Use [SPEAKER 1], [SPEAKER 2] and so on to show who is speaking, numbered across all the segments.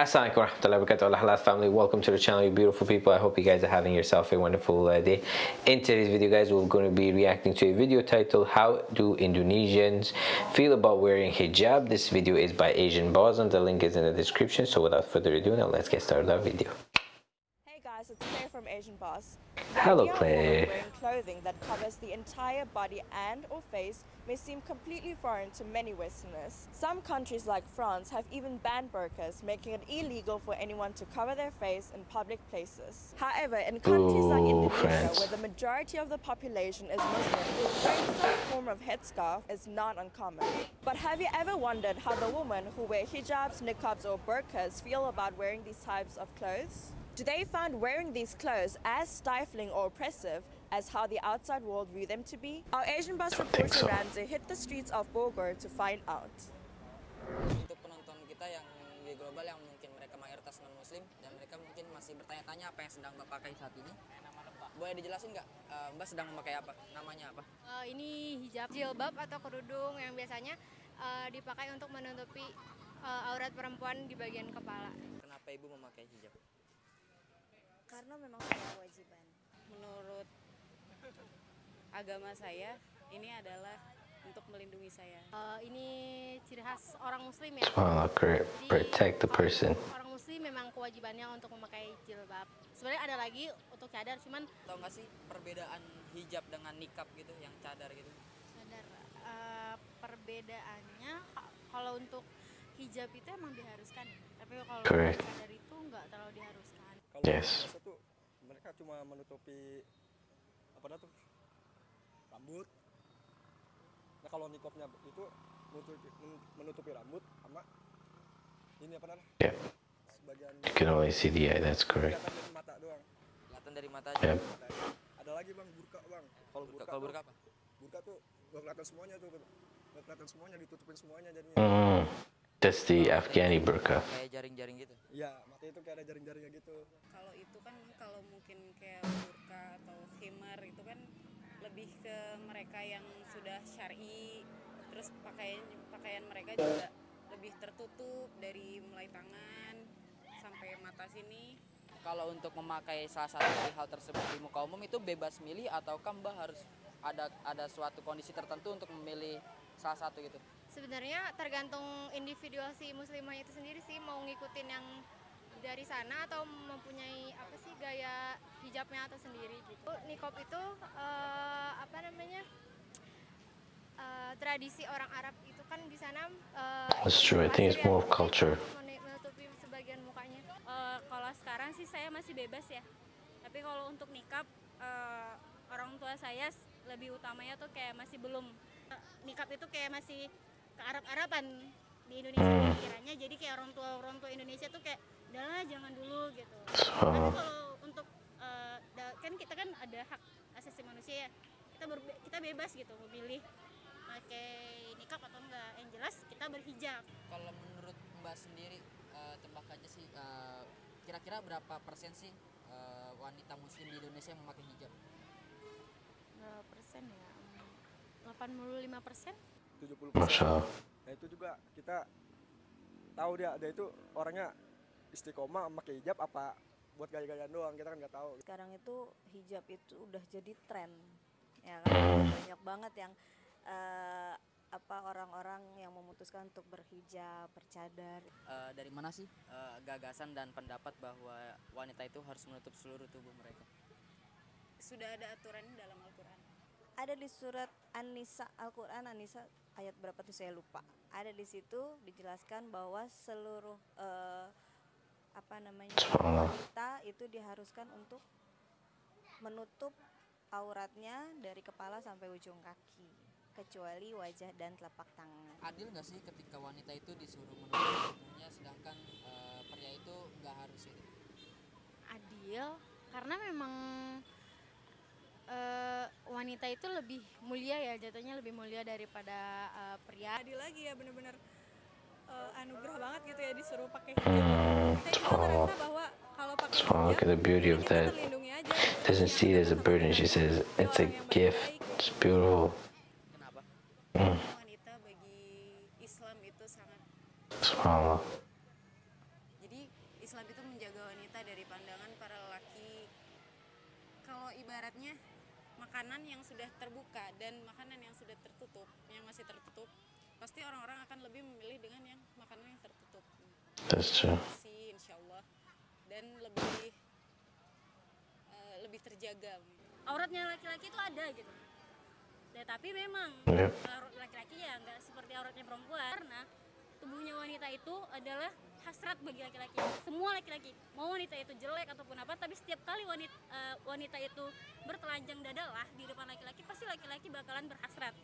[SPEAKER 1] Assalamualaikum warahmatullahi wabarakatuh. Halal family. Welcome to the channel you beautiful people. I hope you guys are having yourself a wonderful uh, day. In today's video guys we're going to be reacting to a video titled how do Indonesians feel about wearing hijab? This video is by Asian Boss and the link is in the description. So without further ado now let's get started our video
[SPEAKER 2] Claire from Asian Boss.
[SPEAKER 1] Hello, Claire.
[SPEAKER 2] Wearing clothing that covers the entire body and or face may seem completely foreign to many Westerners. Some countries like France have even banned burqas, making it illegal for anyone to cover their face in public places. However, in countries like
[SPEAKER 1] Ooh,
[SPEAKER 2] Indonesia,
[SPEAKER 1] France.
[SPEAKER 2] where the majority of the population is Muslim, wearing some form of headscarf is not uncommon. But have you ever wondered how the women who wear hijabs, niqabs, or burqas feel about wearing these types of clothes? Do they find wearing these clothes as stifling or oppressive as how the outside world view them to be? Our Asian bus reporter
[SPEAKER 1] so.
[SPEAKER 2] Ramsey hit the streets of Bogor to find out.
[SPEAKER 3] untuk penonton kita yang di global yang mungkin mereka mayoritas non muslim dan mereka mungkin masih bertanya-tanya apa yang sedang mbak pakai saat ini boleh dijelasin nggak eh, mbak sedang memakai apa namanya apa
[SPEAKER 4] Eh, ini hijab jilbab atau kerudung yang biasanya eh, dipakai untuk menutupi eh, aurat perempuan di bagian kepala.
[SPEAKER 3] kenapa ibu memakai hijab
[SPEAKER 5] karena memang sudah kewajiban. Menurut agama saya, ini adalah untuk melindungi saya.
[SPEAKER 4] Eh, ini ciri khas orang muslim ya. Jadi,
[SPEAKER 1] protect the
[SPEAKER 4] orang-
[SPEAKER 1] person
[SPEAKER 4] Orang muslim memang kewajibannya untuk memakai jilbab. Sebenarnya ada lagi untuk cadar, cuman
[SPEAKER 3] tahu nggak sih perbedaan hijab dengan nikab gitu yang cadar gitu
[SPEAKER 4] cadar eh, perbedaannya ka- kalau untuk hijab itu emang diharuskan, tapi kalau cadar itu nggak terlalu diharuskan.
[SPEAKER 6] Kalau
[SPEAKER 1] Yes.
[SPEAKER 6] biasa tuh mereka cuma menutupi apa tuh rambut. Nah kalau nikopnya itu menutupi, menutupi rambut sama ini apa namanya
[SPEAKER 1] yeah
[SPEAKER 6] sebagian
[SPEAKER 1] you can only see the eye that's correct
[SPEAKER 6] kelihatan dari mata doang.
[SPEAKER 3] kelihatan dari mata aja
[SPEAKER 1] Yep.
[SPEAKER 6] Ada lagi bang burka bang. Kalau
[SPEAKER 3] burka
[SPEAKER 6] burka,
[SPEAKER 3] kalau burka apa
[SPEAKER 6] burka tuh gak kelihatan semuanya tuh. Gak kelihatan semuanya ditutupin semuanya jadinya.
[SPEAKER 1] mm, that's the Afghani burqa
[SPEAKER 3] kayak jaring-jaring gitu
[SPEAKER 6] Iya mata itu kayak ada jaring-jaringnya gitu.
[SPEAKER 5] Kalau mungkin kayak burka atau khimar itu kan lebih ke mereka yang sudah syar'i, terus pakaian pakaian mereka juga lebih tertutup dari mulai tangan sampai mata sini.
[SPEAKER 3] kalau untuk memakai salah satu dari hal tersebut di muka umum itu bebas milih ataukah mbak harus ada ada suatu kondisi tertentu untuk memilih salah satu gitu
[SPEAKER 4] Sebenarnya tergantung individual si muslimah itu sendiri sih mau ngikutin yang dari sana atau mempunyai apa sih gaya hijabnya atau sendiri gitu. Nikop itu eh, apa namanya eh, tradisi orang Arab itu kan di sana eh,
[SPEAKER 1] That's true. I think it's more of culture.
[SPEAKER 4] menu- menutupi sebagian mukanya.
[SPEAKER 7] Eh, kalau sekarang sih saya masih bebas ya. Tapi kalau untuk nikab eh, orang tua saya lebih utamanya tuh kayak masih belum Eh, nikab itu kayak masih ke Arab-Araban di Indonesia
[SPEAKER 1] Hmm.
[SPEAKER 7] pikirannya. Jadi kayak orang tua orang tua Indonesia tuh kayak udahlah jangan dulu gitu. Tapi
[SPEAKER 1] subhanallah
[SPEAKER 7] kalau untuk da- kan kita kan ada hak asasi manusia ya. Kita berbe- kita bebas gitu memilih pakai nikab atau enggak. Yang jelas kita berhijab.
[SPEAKER 3] kalau menurut mbak sendiri eh, tebak aja sih eh, kira-kira berapa persen sih eh, wanita muslim di Indonesia yang memakai hijab
[SPEAKER 4] Berapa persen ya? 85 persen?
[SPEAKER 6] 70
[SPEAKER 1] Masya Allah.
[SPEAKER 6] Nah itu juga kita tahu dia dia itu orangnya istiqomah pakai hijab apa buat gaya-gayaan doang kita kan nggak tahu.
[SPEAKER 5] Sekarang itu hijab itu udah jadi tren, ya kan? Banyak banget yang eh, apa orang-orang yang memutuskan untuk berhijab, bercadar.
[SPEAKER 3] Eh, dari mana sih eh, gagasan dan pendapat bahwa wanita itu harus menutup seluruh tubuh mereka
[SPEAKER 5] Sudah ada aturannya dalam Al-Quran. Ada di surat An-Nisa Al-Quran An-Nisa ayat berapa tuh saya lupa. Ada di situ dijelaskan bahwa seluruh eh, apa namanya wanita itu diharuskan untuk menutup auratnya dari kepala sampai ujung kaki kecuali wajah dan telapak tangan.
[SPEAKER 3] adil nggak sih ketika wanita itu disuruh menutup tubuhnya sedangkan eh, pria itu nggak harus itu?
[SPEAKER 4] Adil karena memang eh, wanita itu lebih mulia ya jatuhnya lebih mulia daripada eh, pria.
[SPEAKER 7] Adil lagi ya bener-bener eh, anugerah banget gitu ya disuruh pakai
[SPEAKER 1] Hmm,
[SPEAKER 7] saya juga
[SPEAKER 1] subhanallah
[SPEAKER 7] ngerasa bahwa
[SPEAKER 1] subhanallah look at the beauty of that. Doesn't see it as a burden she says it's a gift. It's beautiful.
[SPEAKER 5] Sangat
[SPEAKER 1] subhanallah
[SPEAKER 5] jadi Islam itu menjaga wanita dari pandangan para lelaki. Kalau ibaratnya makanan yang sudah terbuka dan makanan yang sudah tertutup yang masih tertutup pasti orang-orang akan lebih memilih dengan yang makanan yang tertutup.
[SPEAKER 1] That's true.
[SPEAKER 5] insya Allah dan lebih eh, lebih terjaga.
[SPEAKER 7] Auratnya laki-laki itu ada gitu. Ya tapi memang aurat laki-laki ya nggak seperti auratnya perempuan. Karena tubuhnya wanita itu adalah hasrat bagi laki-laki. Semua laki-laki mau wanita itu jelek ataupun apa tapi setiap kali wanita wanita itu bertelanjang dada lah di depan laki-laki pasti laki-laki bakalan berhasrat.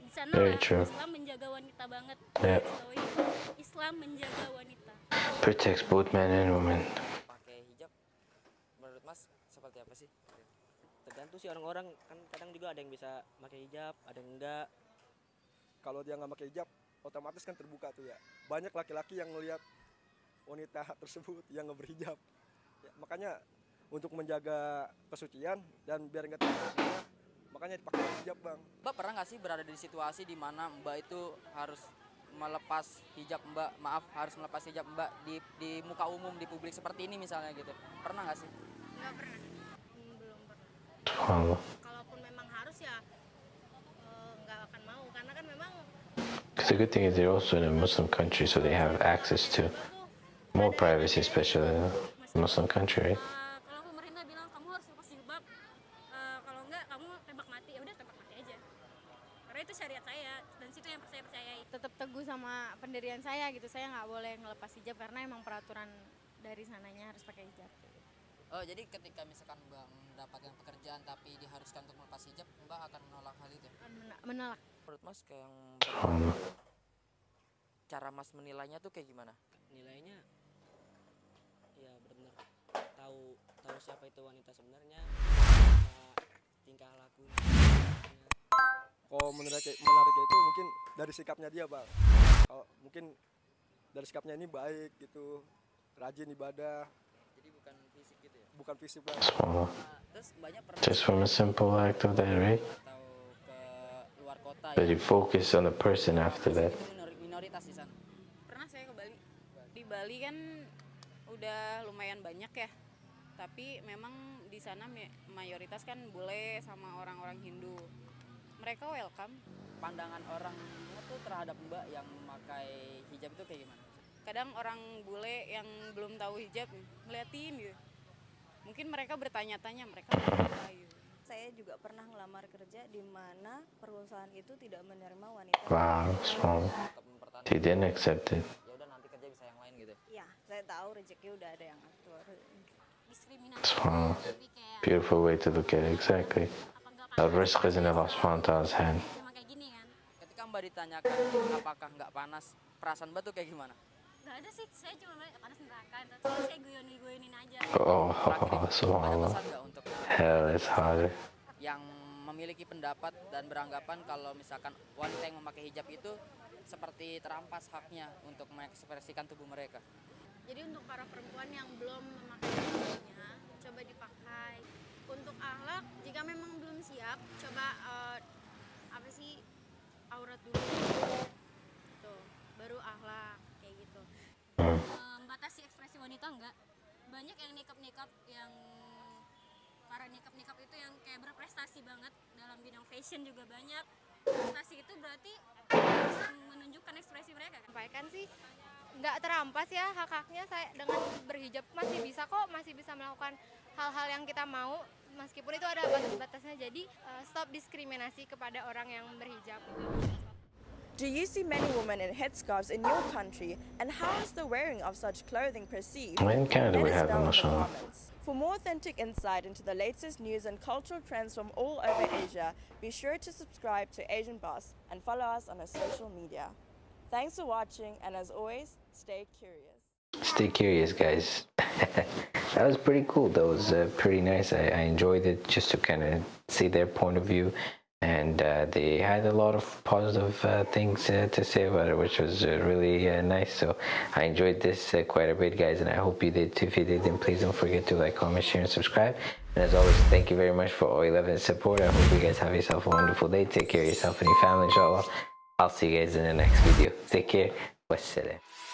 [SPEAKER 7] Di sana
[SPEAKER 1] Very
[SPEAKER 7] lah
[SPEAKER 1] true.
[SPEAKER 7] Islam menjaga wanita banget. Itu. Islam menjaga wanita.
[SPEAKER 1] Protects both men and women.
[SPEAKER 3] pakai hijab menurut mas seperti apa sih
[SPEAKER 8] tergantung sih orang-orang kan kadang juga ada yang bisa pakai hijab ada yang enggak.
[SPEAKER 6] Kalau dia nggak pakai hijab otomatis kan terbuka tuh ya. Banyak laki-laki yang melihat wanita tersebut yang nggak berhijab. Ya, makanya untuk menjaga kesucian dan biar nggak terjadi makanya dipakai hijab bang.
[SPEAKER 3] Mbak pernah nggak sih berada di situasi di mana mbak itu harus melepas hijab mbak? Maaf harus melepas hijab mbak di di muka umum di publik seperti ini misalnya gitu. Pernah nggak sih?
[SPEAKER 4] Nggak pernah
[SPEAKER 1] Subhanallah.
[SPEAKER 4] kalaupun memang harus ya eh, nggak akan mau karena kan memang
[SPEAKER 1] Because the good thing is they're also in a Muslim country, so they have access to more privacy, especially in a Muslim country, right?
[SPEAKER 7] Eh, kalau pemerintah bilang kamu harus lepas jilbab kalau enggak kamu tembak mati. Udah tembak mati aja. Karena itu syariat saya dan situ yang saya percayai.
[SPEAKER 9] Tetap teguh sama pendirian saya gitu. Saya nggak boleh ngelepas hijab karena emang peraturan dari sananya harus pakai hijab
[SPEAKER 3] oh jadi ketika misalkan mbak mendapatkan pekerjaan tapi diharuskan untuk melepas hijab mbak akan menolak hal itu?
[SPEAKER 9] Men- menolak.
[SPEAKER 3] Menurut mas kayak yang cara mas menilainya tuh kayak gimana?
[SPEAKER 8] Nilainya ya benar-benar tahu tahu siapa itu wanita sebenarnya tingkah lakunya.
[SPEAKER 6] Kalau menarik menariknya itu mungkin dari sikapnya dia bang. Kalau mungkin dari sikapnya ini baik gitu rajin ibadah
[SPEAKER 3] bukan fisik gitu ya?
[SPEAKER 6] Bukan fisik
[SPEAKER 1] Subhanallah.
[SPEAKER 3] Nah, terus banyak pernah
[SPEAKER 1] Just from a simple act of that, right?
[SPEAKER 3] atau ke luar kota
[SPEAKER 1] But
[SPEAKER 3] ya?
[SPEAKER 1] you focus on the person after that.
[SPEAKER 3] minoritas di sana?
[SPEAKER 5] Pernah saya ke Bali. Di Bali kan udah lumayan banyak ya. Tapi memang di sana mayoritas kan bule sama orang-orang Hindu. Mereka welcome.
[SPEAKER 3] Pandangan orang tuh terhadap mbak yang memakai hijab itu kayak gimana
[SPEAKER 5] kadang orang bule yang belum tahu hijab ngeliatin gitu mungkin mereka bertanya-tanya mereka apa gitu
[SPEAKER 2] Saya juga pernah ngelamar kerja di mana perusahaan itu tidak menerima wanita.
[SPEAKER 1] Wow,
[SPEAKER 3] mempertahankan
[SPEAKER 1] He didn't accept it.
[SPEAKER 3] ya udah nanti kerja bisa yang lain gitu
[SPEAKER 2] Ya, saya tahu rezeki udah ada yang atur.
[SPEAKER 7] diskriminasi kayak
[SPEAKER 1] Beautiful way to look at it, exactly. The risk is in Allah subhanahu wa ta'ala's hand.
[SPEAKER 7] cuma kayak gini kan
[SPEAKER 3] ketika mbak ditanyakan apakah nggak panas perasaan mbak tuh kayak gimana
[SPEAKER 7] nggak ada sih saya cuma panas neraka tapi saya guyon guyonin aja
[SPEAKER 1] Oh,
[SPEAKER 3] ada
[SPEAKER 1] subhanallah. Hell is harder.
[SPEAKER 3] yang memiliki pendapat dan beranggapan kalau misalkan wanita yang memakai hijab itu seperti terampas haknya untuk mengekspresikan tubuh mereka
[SPEAKER 4] Jadi untuk para perempuan yang belum memakai hijabnya, coba dipakai. Untuk akhlak, jika memang belum siap, coba eh, apa sih aurat dulu. Tuh, baru akhlak kayak gitu.
[SPEAKER 1] Hmm.
[SPEAKER 7] membatasi ekspresi wanita enggak. Banyak yang nikap nikap yang para nikap nikap itu yang kayak berprestasi banget dalam bidang fashion juga banyak. Prestasi itu berarti menunjukkan ekspresi mereka kan?
[SPEAKER 9] Sampaikan sih nggak terampas ya hak haknya saya dengan berhijab masih bisa kok masih bisa melakukan hal-hal yang kita mau meskipun itu ada batas-batasnya. Jadi eh, stop diskriminasi kepada orang yang berhijab
[SPEAKER 2] Do you see many women in headscarves in your country? And how is the wearing of such clothing perceived?
[SPEAKER 1] In Canada, we have
[SPEAKER 2] know
[SPEAKER 1] them,
[SPEAKER 2] in the
[SPEAKER 1] mashallah.
[SPEAKER 2] comments. For more authentic insight into the latest news and cultural trends from all over Asia, be sure to subscribe to Asian Boss and follow us on our social media. Thanks for watching, and as always, stay curious.
[SPEAKER 1] Stay curious, guys. that was pretty cool. That was uh, pretty nice. I, I enjoyed it just to kind of see their point of view. And uh, they had a lot of positive uh, things uh, to say about it, which was uh, really uh, nice. So I enjoyed this uh, quite a bit, guys, and I hope you did too. If you did, then please don't forget to like, comment, share, and subscribe. And as always, thank you very much for all 11 support. I hope you guys have yourself a wonderful day. Take care of yourself and your family, inshallah. I'll see you guys in the next video. Take care. Wassalam.